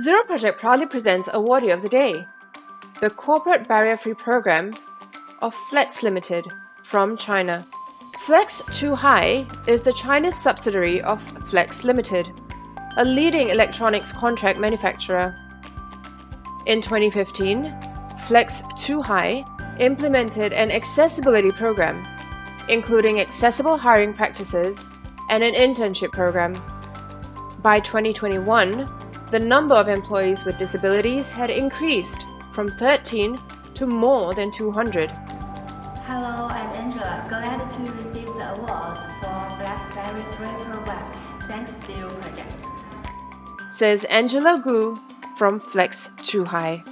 Zero Project proudly presents Awardee of the Day, the Corporate Barrier Free Program of Flex Limited from China. Flex Zhuhai is the Chinese subsidiary of Flex Limited, a leading electronics contract manufacturer. In 2015, Flex Zhuhai implemented an accessibility program, including accessible hiring practices and an internship program. By 2021, the number of employees with disabilities had increased from 13 to more than 200. Hello, I'm Angela. Glad to receive the award for Barrier Free Program. Thanks to your project. Says Angela Gu from Flex Zhuhai.